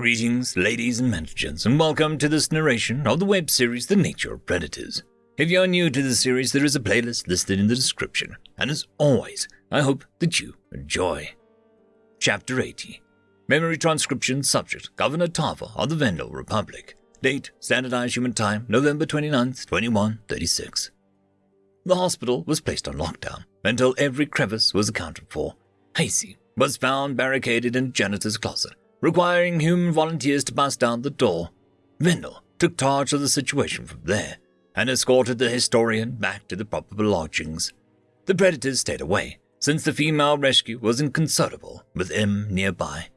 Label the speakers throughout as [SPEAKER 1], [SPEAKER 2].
[SPEAKER 1] Greetings, ladies and gentlemen, and welcome to this narration of the web series The Nature of Predators. If you are new to the series, there is a playlist listed in the description, and as always, I hope that you enjoy. Chapter 80 Memory Transcription Subject Governor Tarva of the Venlil Republic. Date Standardized Human Time November 29th, 2136. The hospital was placed on lockdown until every crevice was accounted for. Hasey was found barricaded in janitor's closet requiring human volunteers to bust down the door. Venlil took charge of the situation from there and escorted the historian back to the proper lodgings. The predators stayed away, since the female rescue was inconsolable with M nearby.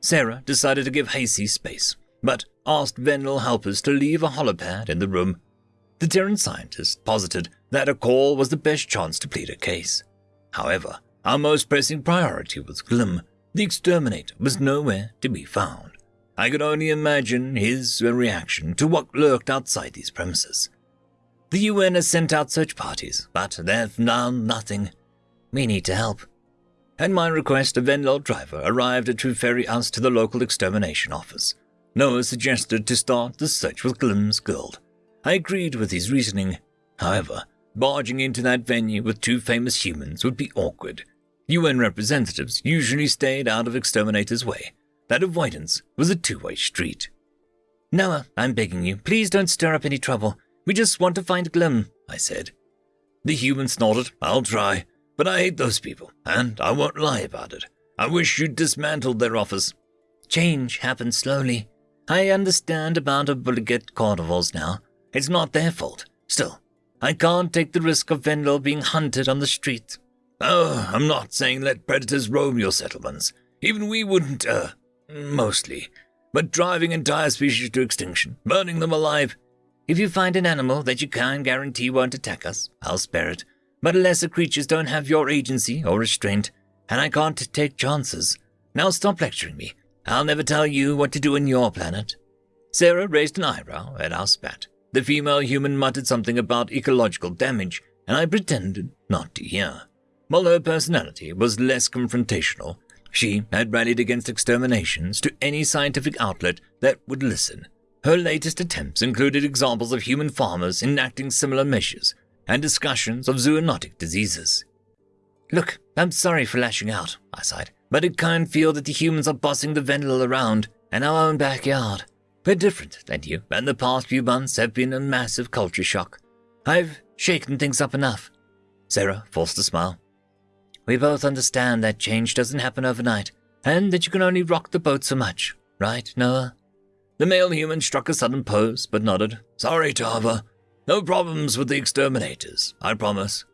[SPEAKER 1] Sarah decided to give Hasey space, but asked Venlil helpers to leave a holopad in the room. The Terran scientist posited that a call was the best chance to plead a case. However, our most pressing priority was Glim, the exterminator was nowhere to be found. I could only imagine his reaction to what lurked outside these premises. The UN has sent out search parties, but they've found nothing. We need to help. At my request, a Venlil driver arrived to ferry us to the local extermination office. Noah suggested to start the search with Glim's Guild. I agreed with his reasoning. However, barging into that venue with two famous humans would be awkward, UN representatives usually stayed out of exterminators' way. That avoidance was a two way street. Noah, I'm begging you, please don't stir up any trouble. We just want to find Glim, I said. The human snorted, I'll try, but I hate those people, and I won't lie about it. I wish you'd dismantled their office. Change happens slowly. I understand about obligate carnivores now. It's not their fault. Still, I can't take the risk of Venlil being hunted on the street. Oh, I'm not saying let predators roam your settlements. Even we wouldn't, uh, mostly. But driving entire species to extinction, burning them alive. If you find an animal that you can guarantee won't attack us, I'll spare it. But lesser creatures don't have your agency or restraint, and I can't take chances. Now stop lecturing me. I'll never tell you what to do in your planet. Sarah raised an eyebrow at our spat. The female human muttered something about ecological damage, and I pretended not to hear. While her personality was less confrontational, she had rallied against exterminations to any scientific outlet that would listen. Her latest attempts included examples of human farmers enacting similar measures and discussions of zoonotic diseases. Look, I'm sorry for lashing out, I sighed, but it can't feel that the humans are bossing the Venlil around in our own backyard. We're different than you, and the past few months have been a massive culture shock. I've shaken things up enough. Sarah forced a smile. We both understand that change doesn't happen overnight, and that you can only rock the boat so much, right, Noah? The male human struck a sudden pose, but nodded. Sorry, Tarva. No problems with the exterminators, I promise.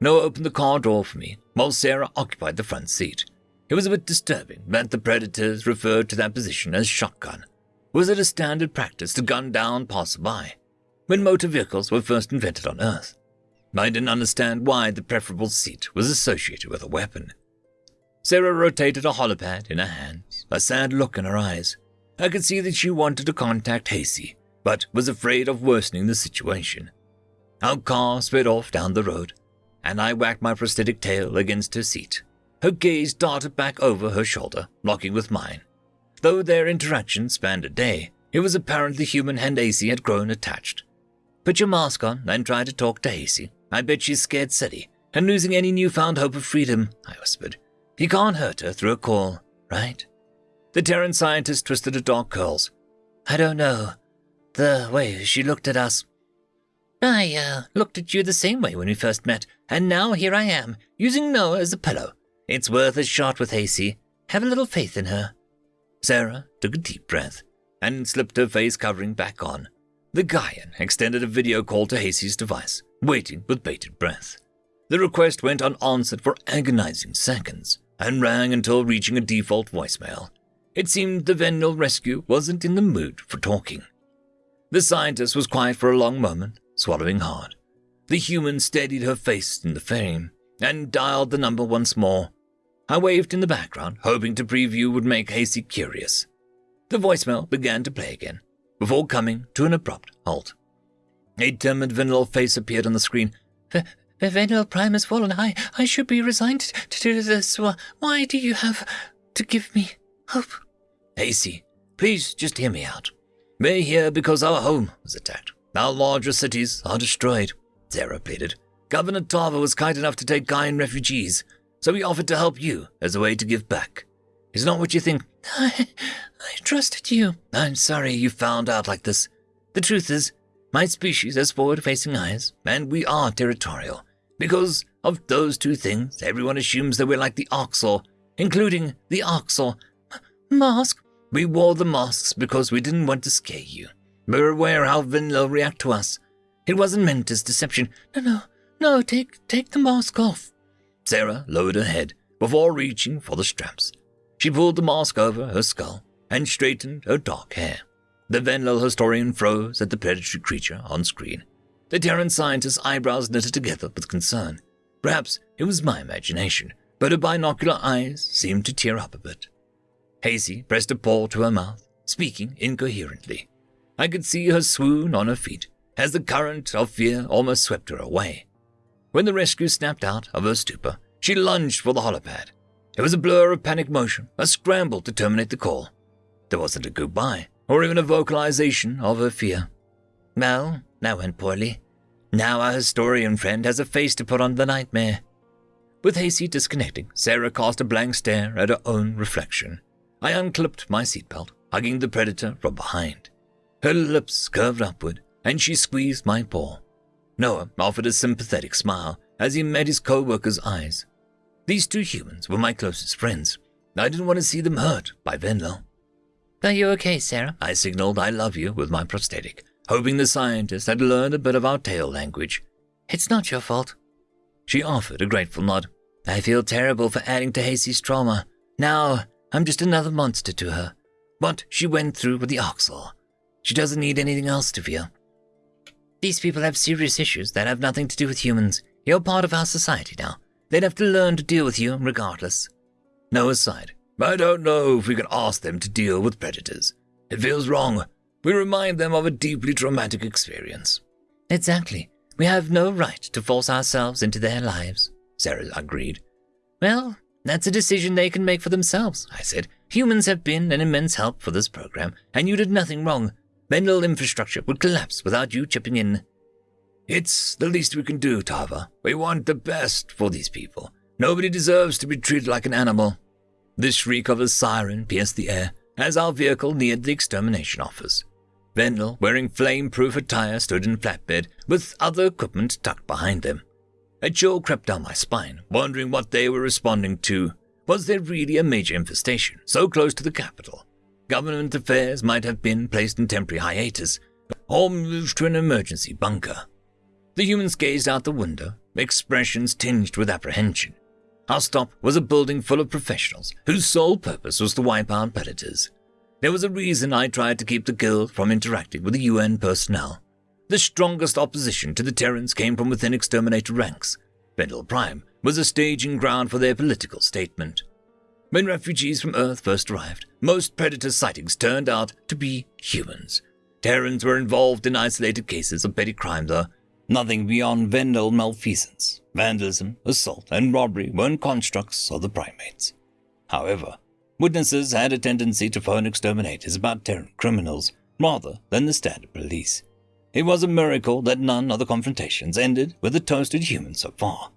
[SPEAKER 1] Noah opened the car door for me, while Sarah occupied the front seat. It was a bit disturbing that the predators referred to that position as shotgun. Was it a standard practice to gun down passerby? When motor vehicles were first invented on Earth, I didn't understand why the preferable seat was associated with a weapon. Sarah rotated a holopad in her hands, a sad look in her eyes. I could see that she wanted to contact Hasey, but was afraid of worsening the situation. Our car sped off down the road, and I whacked my prosthetic tail against her seat. Her gaze darted back over her shoulder, locking with mine. Though their interaction spanned a day, it was apparent the human and Hasey had grown attached. Put your mask on and try to talk to Hasey, I bet she's scared silly and losing any newfound hope of freedom, I whispered. You can't hurt her through a call, right? The Terran scientist twisted her dark curls. I don't know. The way she looked at us. I, uh, looked at you the same way when we first met, and now here I am, using Noah as a pillow. It's worth a shot with Hasey. Have a little faith in her. Sarah took a deep breath and slipped her face covering back on. The Gaian extended a video call to Hasey's device waiting with bated breath. The request went unanswered for agonizing seconds and rang until reaching a default voicemail. It seemed the Venlil rescue wasn't in the mood for talking. The scientist was quiet for a long moment, swallowing hard. The human steadied her face in the frame and dialed the number once more. I waved in the background, hoping to preview would make Hasey curious. The voicemail began to play again, before coming to an abrupt halt. A timid Venlil face appeared on the screen. Venlil Prime has fallen. I, I should be resigned to this. Why do you have to give me hope? Hasey, please just hear me out. We're here because our home was attacked. Our larger cities are destroyed, Sarah pleaded. Governor Tarva was kind enough to take Gaian refugees, so he offered to help you as a way to give back. It's not what you think.
[SPEAKER 2] I, I trusted you.
[SPEAKER 1] I'm sorry you found out like this. The truth is, my species has forward facing eyes, and we are territorial. Because of those two things, everyone assumes that we're like the Arxur, including the Arxur.
[SPEAKER 2] Mask?
[SPEAKER 1] We wore the masks because we didn't want to scare you. We were aware how Venlil react to us. It wasn't meant as deception.
[SPEAKER 2] No, no, no, take, take the mask off.
[SPEAKER 1] Sarah lowered her head before reaching for the straps. She pulled the mask over her skull and straightened her dark hair. The Venlil historian froze at the predatory creature on screen. The Terran scientist's eyebrows knitted together with concern. Perhaps it was my imagination, but her binocular eyes seemed to tear up a bit. Hazy pressed a paw to her mouth, speaking incoherently. I could see her swoon on her feet as the current of fear almost swept her away. When the rescue snapped out of her stupor, she lunged for the holopad. It was a blur of panic motion, a scramble to terminate the call. There wasn't a goodbye, or even a vocalization of her fear. Well, that went poorly. Now our historian friend has a face to put on the nightmare. With Hasty disconnecting, Sarah cast a blank stare at her own reflection. I unclipped my seatbelt, hugging the predator from behind. Her lips curved upward, and she squeezed my paw. Noah offered a sympathetic smile as he met his co-worker's eyes. These two humans were my closest friends. I didn't want to see them hurt by Venlil.
[SPEAKER 2] Are you okay, Sarah?
[SPEAKER 1] I signaled I love you with my prosthetic, hoping the scientist had learned a bit of our tail language.
[SPEAKER 2] It's not your fault.
[SPEAKER 1] She offered a grateful nod.
[SPEAKER 2] I feel terrible for adding to Hazy's trauma. Now, I'm just another monster to her.
[SPEAKER 1] But she went through with the Arxur. She doesn't need anything else to fear.
[SPEAKER 2] These people have serious issues that have nothing to do with humans. You're part of our society now. They'd have to learn to deal with you regardless.
[SPEAKER 1] Noah sighed. I don't know if we can ask them to deal with predators. It feels wrong. We remind them of a deeply traumatic experience.
[SPEAKER 2] Exactly. We have no right to force ourselves into their lives, Sarah agreed. Well, that's a decision they can make for themselves, I said. Humans have been an immense help for this program, and you did nothing wrong. Mental infrastructure would collapse without you chipping in.
[SPEAKER 1] It's the least we can do, Tarva. We want the best for these people. Nobody deserves to be treated like an animal. The shriek of a siren pierced the air as our vehicle neared the extermination office. Venlil, wearing flame-proof attire, stood in flatbed with other equipment tucked behind them. A chill crept down my spine, wondering what they were responding to. Was there really a major infestation so close to the capital? Government affairs might have been placed in temporary hiatus or moved to an emergency bunker. The humans gazed out the window, expressions tinged with apprehension. Our stop was a building full of professionals whose sole purpose was to wipe out predators. There was a reason I tried to keep the guild from interacting with the UN personnel. The strongest opposition to the Terrans came from within exterminator ranks. Venlil Prime was a staging ground for their political statement. When refugees from Earth first arrived, most predator sightings turned out to be humans. Terrans were involved in isolated cases of petty crime, though, Nothing beyond Venlil malfeasance, vandalism, assault, and robbery weren't constructs of the primates. However, witnesses had a tendency to phone exterminators about Terran criminals rather than the standard police. It was a miracle that none of the confrontations ended with a toasted human so far.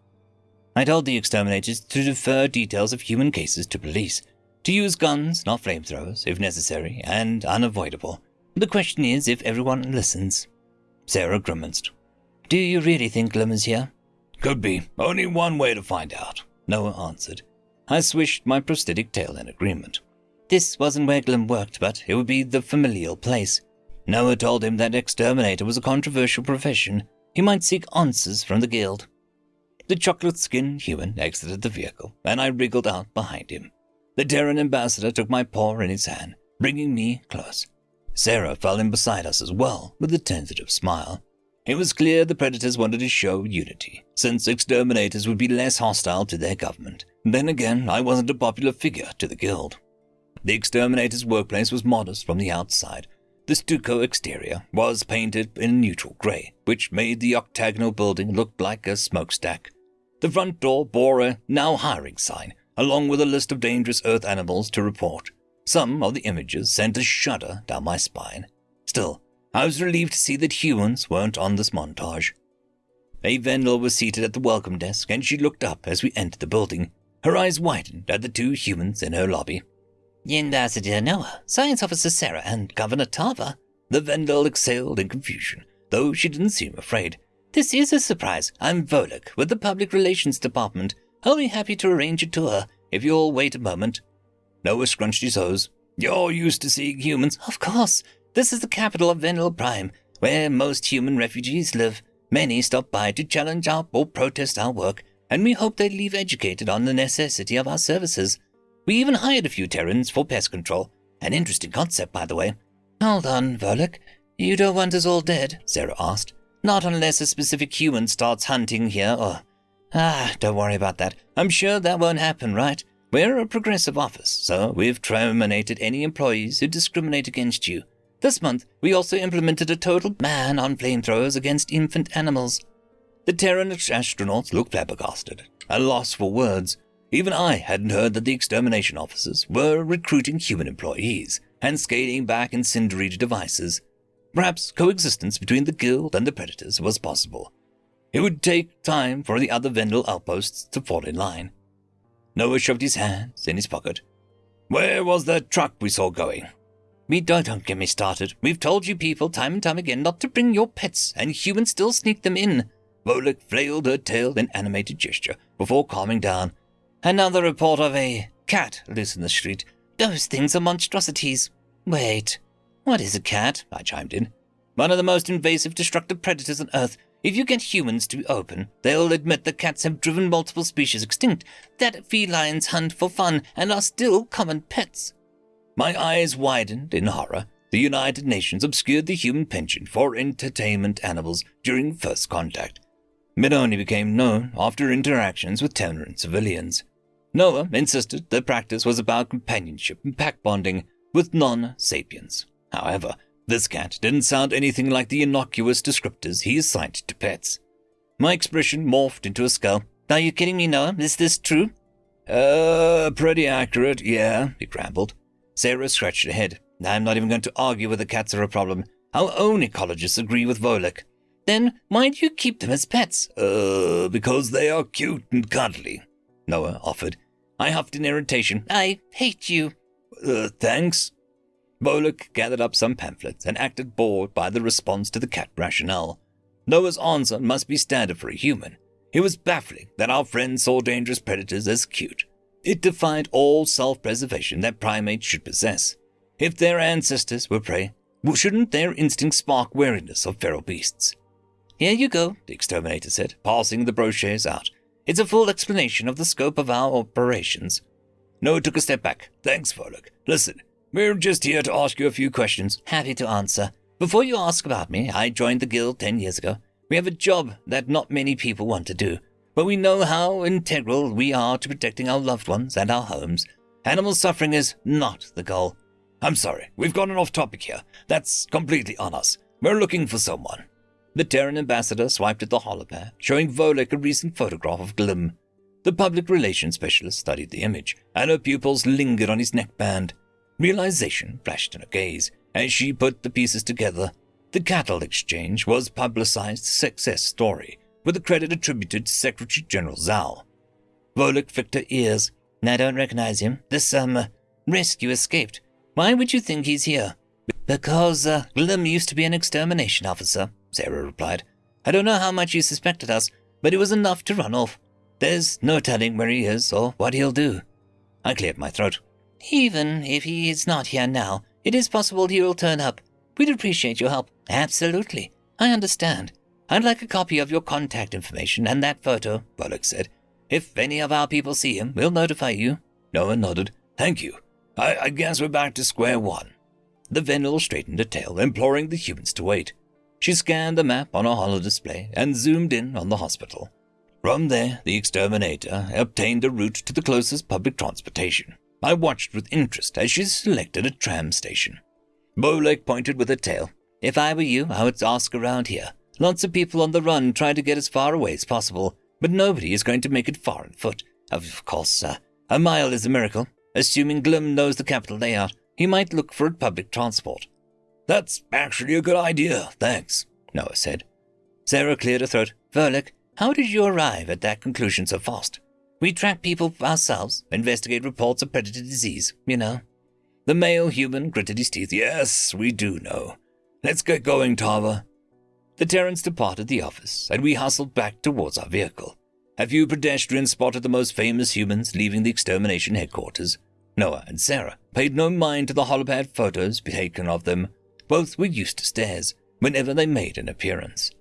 [SPEAKER 1] I told the exterminators to defer details of human cases to police, to use guns, not flamethrowers, if necessary and unavoidable. The question is if everyone listens. Sarah grimaced.
[SPEAKER 2] Do you really think Glim is here?
[SPEAKER 1] Could be. Only one way to find out, Noah answered. I swished my prosthetic tail in agreement.
[SPEAKER 2] This wasn't where Glim worked, but it would be the familial place. Noah told him that exterminator was a controversial profession. He might seek answers from the guild.
[SPEAKER 1] The chocolate skinned human exited the vehicle, and I wriggled out behind him. The Terran ambassador took my paw in his hand, bringing me close. Sarah fell in beside us as well, with a tentative smile. It was clear the Predators wanted to show unity, since exterminators would be less hostile to their government. Then again, I wasn't a popular figure to the Guild. The exterminator's workplace was modest from the outside. The stucco exterior was painted in neutral grey, which made the octagonal building look like a smokestack. The front door bore a now hiring sign, along with a list of dangerous earth animals to report. Some of the images sent a shudder down my spine. Still, I was relieved to see that humans weren't on this montage. A Venlil was seated at the welcome desk, and she looked up as we entered the building. Her eyes widened at the two humans in her lobby.
[SPEAKER 2] Ambassador Noah, Science Officer Sarah, and Governor Tarva.
[SPEAKER 1] The Venlil exhaled in confusion, though she didn't seem afraid.
[SPEAKER 2] This is a surprise. I'm Volek with the Public Relations Department. I'll be happy to arrange a tour if you'll wait a moment.
[SPEAKER 1] Noah scrunched his hose. You're used to seeing humans?
[SPEAKER 2] Of course. This is the capital of Venlil Prime, where most human refugees live. Many stop by to challenge our or protest our work, and we hope they leave educated on the necessity of our services. We even hired a few Terrans for pest control. An interesting concept, by the way. Hold on, Volek. You don't want us all dead? Sarah asked. Not unless a specific human starts hunting here or. Ah, don't worry about that. I'm sure that won't happen, right? We're a progressive office, so we've terminated any employees who discriminate against you. This month, we also implemented a total ban on flamethrowers against infant animals.
[SPEAKER 1] The Terran astronauts looked flabbergasted, at a loss for words. Even I hadn't heard that the extermination officers were recruiting human employees and scaling back incendiary devices. Perhaps coexistence between the guild and the predators was possible. It would take time for the other Venlil outposts to fall in line. Noah shoved his hands in his pocket. Where was that truck we saw going?
[SPEAKER 2] Me don't, don't get me started. We've told you people time and time again not to bring your pets, and humans still sneak them in.
[SPEAKER 1] Volek flailed her tail in animated gesture before calming down.
[SPEAKER 2] Another report of a cat loose in the street. Those things are monstrosities. Wait, what is a cat? I chimed in. One of the most invasive destructive predators on Earth. If you get humans to be open, they'll admit that cats have driven multiple species extinct, that felines hunt for fun and are still common pets.
[SPEAKER 1] My eyes widened in horror. The United Nations obscured the human penchant for entertainment animals during first contact. It only became known after interactions with Terran civilians. Noah insisted the practice was about companionship and pack bonding with non sapiens. However, this cat didn't sound anything like the innocuous descriptors he assigned to pets. My expression morphed into a scowl.
[SPEAKER 2] Are you kidding me, Noah? Is this true?
[SPEAKER 1] Uh, pretty accurate, yeah, he grumbled.
[SPEAKER 2] Sarah scratched her head. I'm not even going to argue whether cats are a problem. Our own ecologists agree with Volek. Then why do you keep them as pets?
[SPEAKER 1] Uh, because they are cute and cuddly, Noah offered. I huffed in irritation.
[SPEAKER 2] I hate you.
[SPEAKER 1] Uh, thanks. Volek gathered up some pamphlets and acted bored by the response to the cat rationale. Noah's answer must be standard for a human. It was baffling that our friend saw dangerous predators as cute. It defied all self preservation that primates should possess. If their ancestors were prey, shouldn't their instincts spark wariness of feral beasts?
[SPEAKER 2] Here you go, the exterminator said, passing the brochures out. It's a full explanation of the scope of our operations.
[SPEAKER 1] Noah took a step back. Thanks, Volek. Listen, we're just here to ask you a few questions.
[SPEAKER 2] Happy to answer. Before you ask about me, I joined the guild ten years ago. We have a job that not many people want to do but we know how integral we are to protecting our loved ones and our homes. Animal suffering is not the goal.
[SPEAKER 1] I'm sorry, we've gone off topic here. That's completely on us. We're looking for someone.
[SPEAKER 2] The Terran ambassador swiped at the holopad, showing Volek a recent photograph of Glim. The public relations specialist studied the image, and her pupils lingered on his neckband. Realization flashed in her gaze as she put the pieces together. The cattle exchange was publicized success story, with the credit attributed to Secretary General Zal. Volek flicked her ears. I don't recognize him. This, um, rescue escaped. Why would you think he's here? Because, uh, Glim used to be an extermination officer, Sarah replied. I don't know how much he suspected us, but it was enough to run off. There's no telling where he is or what he'll do. I cleared my throat. Even if he is not here now, it is possible he will turn up. We'd appreciate your help. Absolutely. I understand. I'd like a copy of your contact information and that photo, Volek said. If any of our people see him, we'll notify you.
[SPEAKER 1] Noah nodded. Thank you. I, I guess we're back to square one. The Venlil straightened her tail, imploring the humans to wait. She scanned the map on a holodisplay and zoomed in on the hospital. From there, the exterminator obtained a route to the closest public transportation. I watched with interest as she selected a tram station. Volek pointed with her tail.
[SPEAKER 2] If I were you, I would ask around here. Lots of people on the run try to get as far away as possible, but nobody is going to make it far on foot. Of course, uh, a mile is a miracle. Assuming Glim knows the capital layout, he might look for a public transport.
[SPEAKER 1] That's actually a good idea, thanks, Noah said.
[SPEAKER 2] Sarah cleared her throat. Volek, how did you arrive at that conclusion so fast? We track people ourselves, investigate reports of predator disease, you know.
[SPEAKER 1] The male human gritted his teeth. Yes, we do know. Let's get going, Tarva. The Terrans departed the office, and we hustled back towards our vehicle. A few pedestrians spotted the most famous humans leaving the extermination headquarters. Noah and Sarah paid no mind to the holopad photos taken of them. Both were used to stares whenever they made an appearance.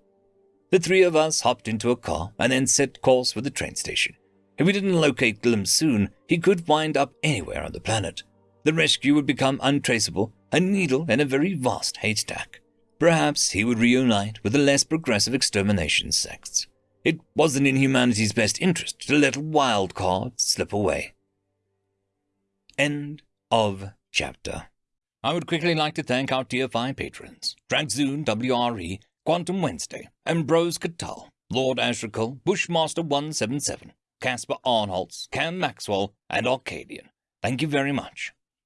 [SPEAKER 1] The three of us hopped into a car and then set course for the train station. If we didn't locate Glim soon, he could wind up anywhere on the planet. The rescue would become untraceable, a needle in a very vast haystack. Perhaps he would reunite with the less progressive extermination sects. It wasn't in humanity's best interest to let a wild card slip away. End of chapter. I would quickly like to thank our Tier 5 patrons Dragzoon WRE, Quantum Wednesday, Ambrose Catal, Lord Ashrakal, Bushmaster 177, Casper Arnholtz, Cam Maxwell, and Arcadian. Thank you very much.